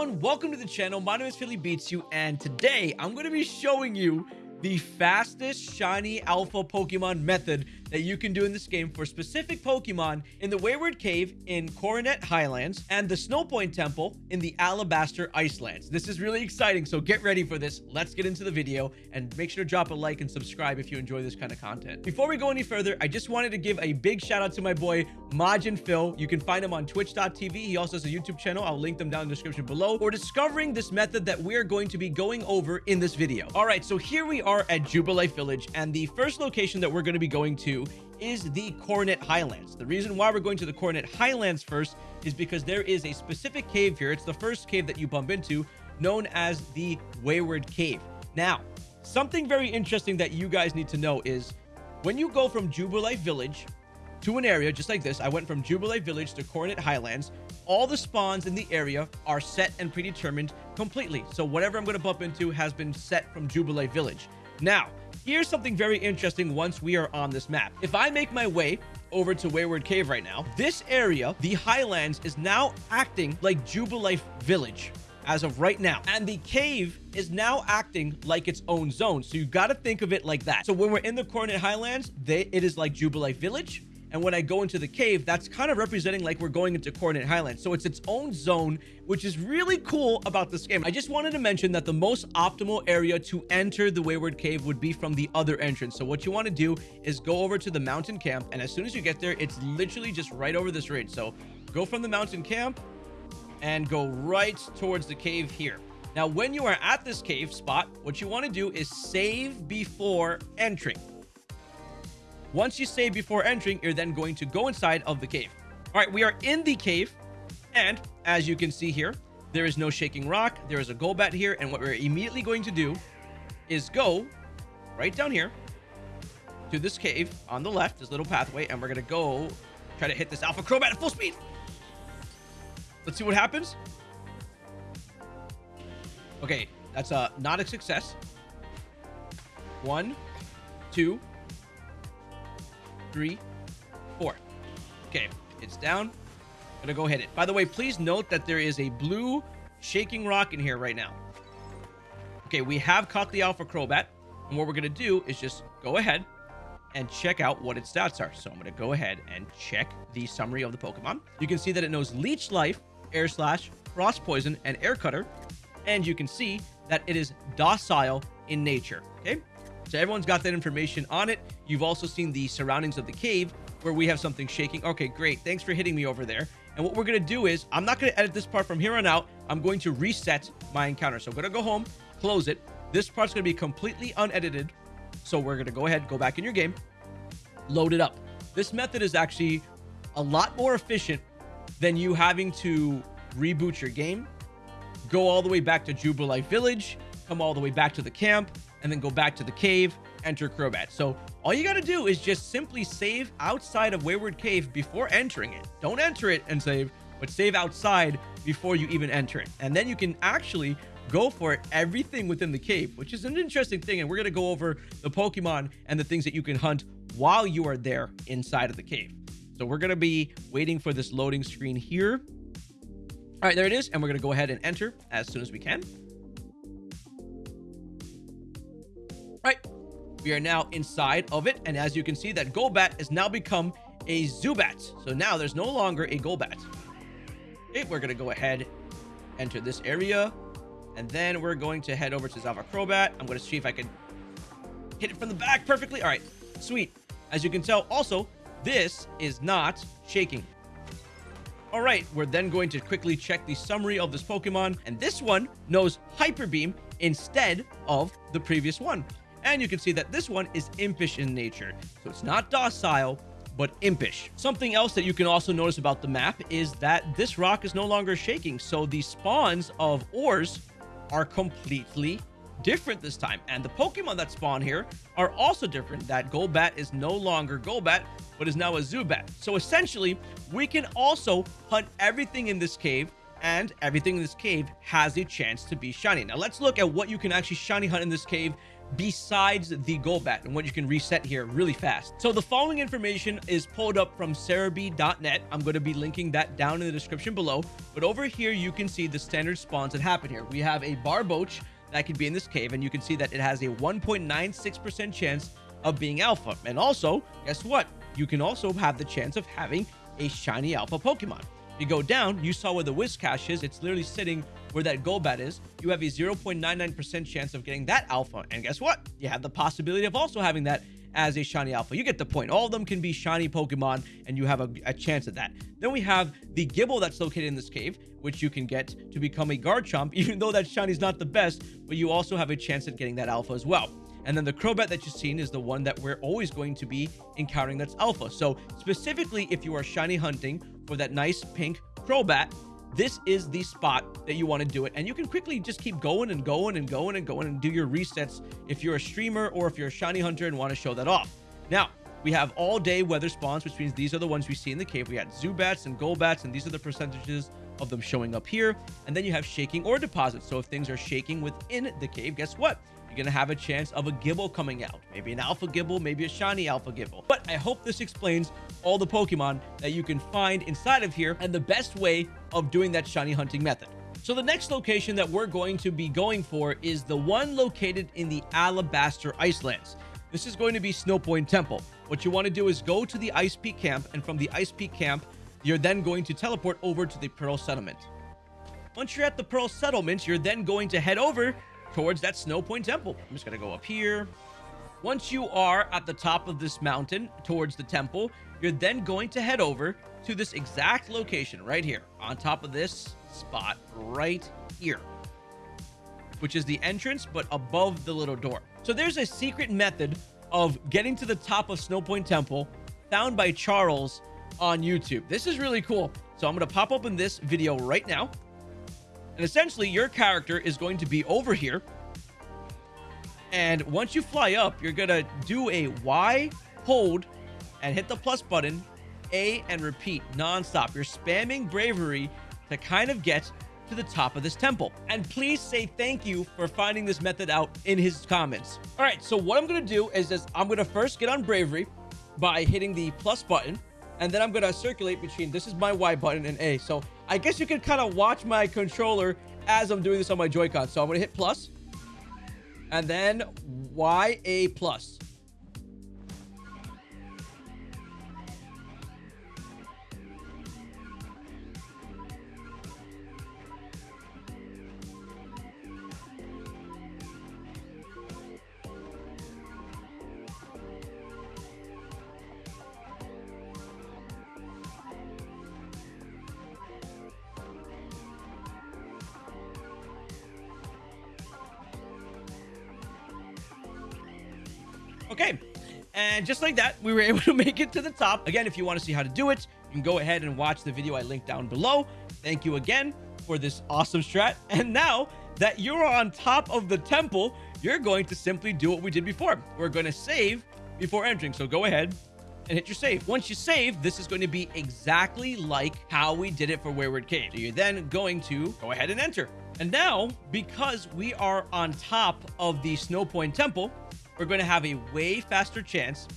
everyone, welcome to the channel. My name is Philly Beats You, and today I'm going to be showing you the fastest shiny alpha Pokemon method that you can do in this game for specific Pokemon in the Wayward Cave in Coronet Highlands and the Snowpoint Temple in the Alabaster Icelands. This is really exciting, so get ready for this. Let's get into the video and make sure to drop a like and subscribe if you enjoy this kind of content. Before we go any further, I just wanted to give a big shout out to my boy Majin Phil. You can find him on twitch.tv. He also has a YouTube channel. I'll link them down in the description below for discovering this method that we're going to be going over in this video. All right, so here we are at Jubilife Village, and the first location that we're going to be going to is the Coronet Highlands. The reason why we're going to the Coronet Highlands first is because there is a specific cave here. It's the first cave that you bump into, known as the Wayward Cave. Now, something very interesting that you guys need to know is when you go from Jubilife Village to an area just like this, I went from Jubilife Village to Coronet Highlands, all the spawns in the area are set and predetermined completely. So whatever I'm going to bump into has been set from Jubilife Village. Now, here's something very interesting once we are on this map. If I make my way over to Wayward Cave right now, this area, the Highlands, is now acting like Jubilife Village as of right now. And the cave is now acting like its own zone. So you've got to think of it like that. So when we're in the Coronet Highlands, they, it is like Jubilife Village. And when I go into the cave, that's kind of representing like we're going into Coronet Highlands. So it's its own zone, which is really cool about this game. I just wanted to mention that the most optimal area to enter the Wayward Cave would be from the other entrance. So what you want to do is go over to the mountain camp. And as soon as you get there, it's literally just right over this ridge. So go from the mountain camp and go right towards the cave here. Now, when you are at this cave spot, what you want to do is save before entering. Once you save before entering, you're then going to go inside of the cave. All right, we are in the cave. And as you can see here, there is no shaking rock. There is a Golbat here. And what we're immediately going to do is go right down here to this cave on the left, this little pathway. And we're going to go try to hit this Alpha Crobat at full speed. Let's see what happens. Okay, that's uh, not a success. One, two, three, four. Okay, it's down. Gonna go hit it. By the way, please note that there is a blue shaking rock in here right now. Okay, we have caught the Alpha Crobat. And what we're gonna do is just go ahead and check out what its stats are. So I'm gonna go ahead and check the summary of the Pokemon. You can see that it knows Leech Life, Air Slash, Cross Poison, and Air Cutter. And you can see that it is docile in nature. Okay, so everyone's got that information on it. You've also seen the surroundings of the cave where we have something shaking. Okay, great. Thanks for hitting me over there. And what we're going to do is I'm not going to edit this part from here on out. I'm going to reset my encounter. So I'm going to go home, close it. This part's going to be completely unedited. So we're going to go ahead, go back in your game, load it up. This method is actually a lot more efficient than you having to reboot your game, go all the way back to Jubilife Village, come all the way back to the camp, and then go back to the cave, enter Crobat. So all you got to do is just simply save outside of Wayward Cave before entering it. Don't enter it and save, but save outside before you even enter it. And then you can actually go for everything within the cave, which is an interesting thing. And we're going to go over the Pokemon and the things that you can hunt while you are there inside of the cave. So we're going to be waiting for this loading screen here. All right, there it is. And we're going to go ahead and enter as soon as we can. Right, we are now inside of it. And as you can see, that Golbat has now become a Zubat. So now there's no longer a Golbat. Okay, we're to go ahead, enter this area. And then we're going to head over to Zava Crobat. I'm going to see if I can hit it from the back perfectly. All right, sweet. As you can tell, also, this is not shaking. All right, we're then going to quickly check the summary of this Pokemon. And this one knows Hyper Beam instead of the previous one. And you can see that this one is impish in nature. So it's not docile, but impish. Something else that you can also notice about the map is that this rock is no longer shaking. So the spawns of ores are completely different this time. And the Pokemon that spawn here are also different. That Golbat is no longer Golbat, but is now a Zubat. So essentially, we can also hunt everything in this cave and everything in this cave has a chance to be shiny. Now let's look at what you can actually shiny hunt in this cave besides the Golbat and what you can reset here really fast. So the following information is pulled up from Serebii.net. I'm going to be linking that down in the description below. But over here, you can see the standard spawns that happen here. We have a Barboach that could be in this cave, and you can see that it has a 1.96% chance of being alpha. And also, guess what? You can also have the chance of having a shiny alpha Pokemon. You go down, you saw where the Whiscash is. It's literally sitting where that Golbat is. You have a 0.99% chance of getting that alpha. And guess what? You have the possibility of also having that as a shiny alpha. You get the point. All of them can be shiny Pokemon, and you have a, a, chance at that. Then we have the Gible that's located in this cave, which you can get to become a Garchomp, even though that shiny is not the best, but you also have a chance at getting that alpha as well. And then the Crobat that you've seen is the one that we're always going to be encountering that's alpha. So specifically, if you are shiny hunting for that nice pink Crobat, this is the spot that you want to do it. And you can quickly just keep going and going and going and going and do your resets if you're a streamer or if you're a shiny hunter and want to show that off. Now, we have all day weather spawns, which means these are the ones we see in the cave. We had Zubats and Golbats, and these are the percentages of them showing up here. And then you have shaking ore deposits. So if things are shaking within the cave, guess what? To have a chance of a Gible coming out. Maybe an Alpha Gible, maybe a Shiny Alpha Gible. But I hope this explains all the Pokemon that you can find inside of here and the best way of doing that Shiny hunting method. So the next location that we're going to be going for is the one located in the Alabaster Icelands. This is going to be Snowpoint Temple. What you want to do is go to the Ice Peak camp, and from the Ice Peak camp, you're then going to teleport over to the Pearl Settlement. Once you're at the Pearl Settlement, you're then going to head over towards that Snow Point Temple. I'm just going to go up here. Once you are at the top of this mountain towards the temple, you're then going to head over to this exact location right here on top of this spot right here, which is the entrance, but above the little door. So there's a secret method of getting to the top of Snow Point Temple found by Charles on YouTube. This is really cool. So I'm going to pop open this video right now. And essentially, your character is going to be over here. And once you fly up, you're going to do a Y hold and hit the plus button, A, and repeat nonstop. You're spamming bravery to kind of get to the top of this temple. And please say thank you for finding this method out in his comments. All right, so what I'm going to do is this, I'm going to first get on bravery by hitting the plus button and then I'm going to circulate between this is my Y button and A. So I guess you can kind of watch my controller as I'm doing this on my Joy-Con. So I'm going to hit plus and then Y A plus. Okay. And just like that, we were able to make it to the top. Again, if you want to see how to do it, you can go ahead and watch the video I linked down below. Thank you again for this awesome strat. And now that you're on top of the temple, you're going to simply do what we did before. We're going to save before entering. So go ahead and hit your save. Once you save, this is going to be exactly like how we did it for Wayward Cave. So you're then going to go ahead and enter. And now, because we are on top of the Snow Point Temple, we're going to have a way faster chance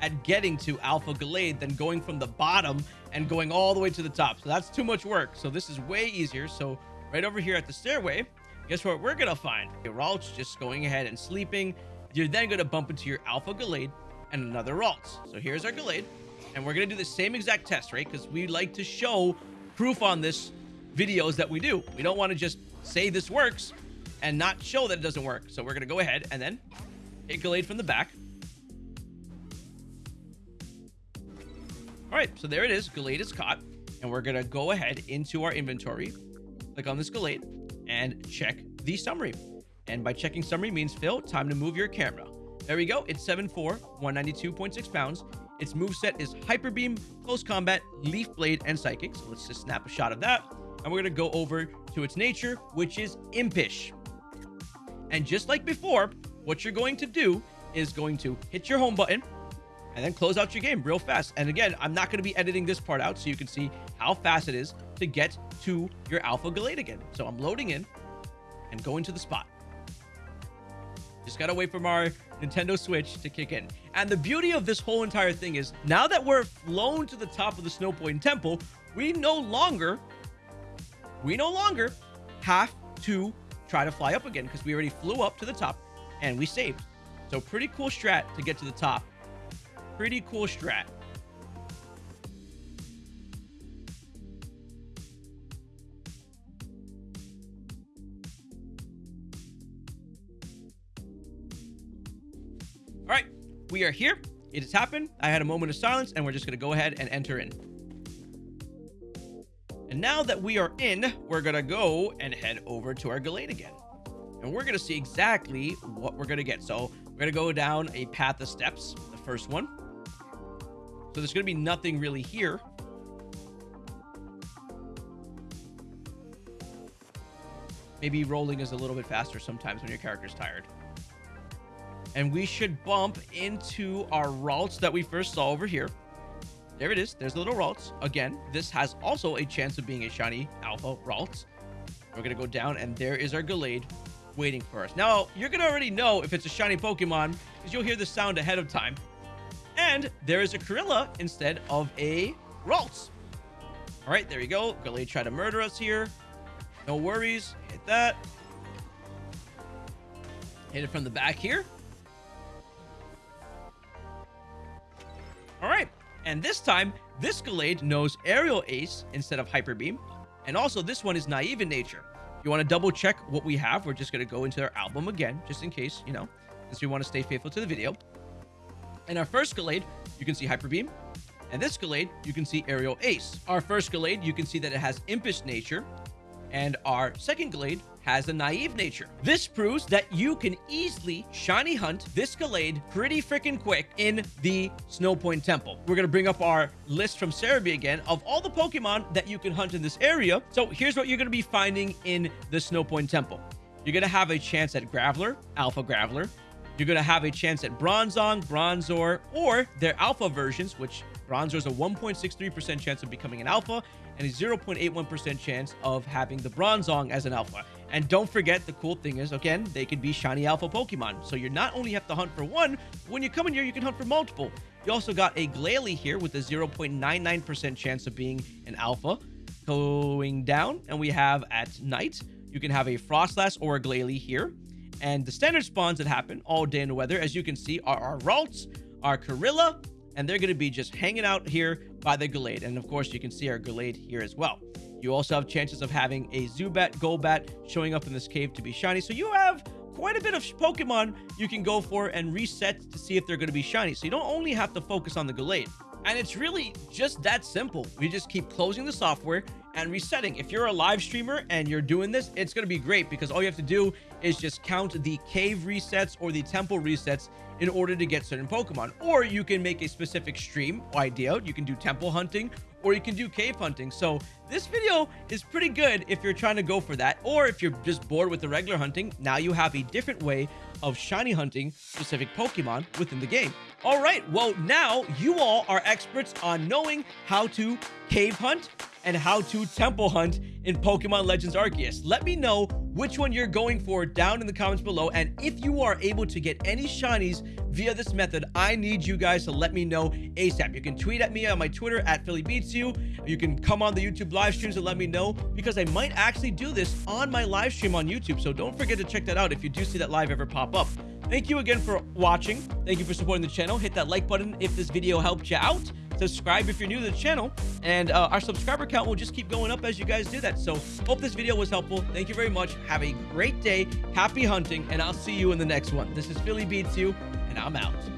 at getting to Alpha Gallade than going from the bottom and going all the way to the top. So that's too much work. So this is way easier. So right over here at the stairway, guess what we're going to find? Ralts just going ahead and sleeping. You're then going to bump into your Alpha Gallade and another Ralts. So here's our Gallade. And we're going to do the same exact test, right? Because we like to show proof on this videos that we do. We don't want to just say this works and not show that it doesn't work. So we're going to go ahead and then Hit Gallade from the back. All right, so there it is. Gallade is caught. And we're going to go ahead into our inventory, click on this Gallade, and check the summary. And by checking summary means, Phil, time to move your camera. There we go. It's 7'4", 192.6 pounds. Its move set is Hyper Beam, Close Combat, Leaf Blade, and Psychic. So let's just snap a shot of that. And we're going to go over to its nature, which is Impish. And just like before, what you're going to do is going to hit your home button and then close out your game real fast. And again, I'm not going to be editing this part out so you can see how fast it is to get to your Alpha Gallade again. So I'm loading in and going to the spot. Just gotta wait for our Nintendo Switch to kick in. And the beauty of this whole entire thing is now that we're flown to the top of the Snow Point Temple, we no longer, we no longer have to try to fly up again because we already flew up to the top and we saved. So pretty cool strat to get to the top. Pretty cool strat. All right, we are here. It has happened. I had a moment of silence, and we're just going to go ahead and enter in. And now that we are in, we're going to go and head over to our Gallade again. And we're going to see exactly what we're going to get. So we're going to go down a path of steps, the first one. So there's going to be nothing really here. Maybe rolling is a little bit faster sometimes when your character's tired and we should bump into our Ralts that we first saw over here. There it is. There's the little Ralts. Again, this has also a chance of being a shiny Alpha Ralts. We're going to go down, and there is our Gallade waiting for us. Now, you're going to already know if it's a shiny Pokemon because you'll hear the sound ahead of time. And there is a Kirlia instead of a Ralts. All right, there you go. Gallade tried to murder us here. No worries. Hit that. Hit it from the back here. All right. And this time, this Gallade knows Aerial Ace instead of Hyper Beam. And also, this one is naive in nature. You want to double check what we have, we're just going to go into our album again, just in case, you know, since we want to stay faithful to the video. And our first Gallade, you can see Hyper Beam. And this Gallade, you can see Aerial Ace. Our first Gallade, you can see that it has Impish Nature. And our second Gallade has a naive nature. This proves that you can easily shiny hunt this Gallade pretty freaking quick in the Snow Point Temple. We're going to bring up our list from Serebii again of all the Pokemon that you can hunt in this area. So here's what you're going to be finding in the Snow Point Temple. You're going to have a chance at Graveler, Alpha Graveler. You're going to have a chance at Bronzong, Bronzor, or their alpha versions, which Bronzor is a 1.63% chance of becoming an alpha and a 0.81% chance of having the Bronzong as an alpha. And don't forget, the cool thing is, again, they can be shiny alpha Pokemon. So you not only have to hunt for one, when you come in here, you can hunt for multiple. You also got a Glalie here with a 0.99% chance of being an alpha. Going down, and we have at night, you can have a Froslass or a Glalie here. And the standard spawns that happen all day in the weather, as you can see, are our Ralts, our Kirlia, and they're going to be just hanging out here by the Gallade. And of course, you can see our Gallade here as well. You also have chances of having a Zubat, Golbat showing up in this cave to be shiny. So you have quite a bit of Pokemon you can go for and reset to see if they're going to be shiny. So you don't only have to focus on the Gallade. And it's really just that simple. We just keep closing the software and resetting. If you're a live streamer and you're doing this, it's going to be great because all you have to do is just count the cave resets or the temple resets in order to get certain Pokemon. Or you can make a specific stream idea. You can do temple hunting or you can do cave hunting. So this video is pretty good if you're trying to go for that. Or if you're just bored with the regular hunting, now you have a different way of shiny hunting specific Pokemon within the game. All right, well, now you all are experts on knowing how to cave hunt and how to temple hunt in Pokemon Legends Arceus. Let me know which one you're going for down in the comments below. And if you are able to get any shinies via this method, I need you guys to let me know ASAP. You can tweet at me on my Twitter at PhillyBeatsYou. You can come on the YouTube live streams and let me know because I might actually do this on my live stream on YouTube. So don't forget to check that out if you do see that live ever pop up. Thank you again for watching. Thank you for supporting the channel. Hit that like button if this video helped you out. Subscribe if you're new to the channel. And uh, our subscriber count will just keep going up as you guys do that. So hope this video was helpful. Thank you very much. Have a great day. Happy hunting. And I'll see you in the next one. This is Philly Beats You, and I'm out.